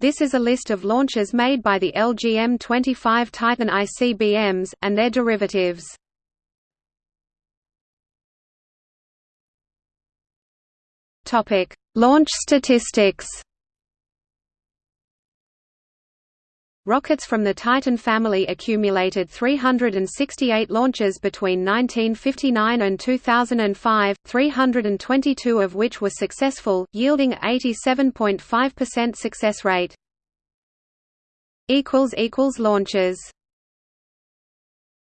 This is a list of launches made by the LGM-25 Titan ICBMs, and their derivatives. Launch statistics Rockets from the Titan family accumulated 368 launches between 1959 and 2005, 322 of which were successful, yielding 87.5% success rate. Launches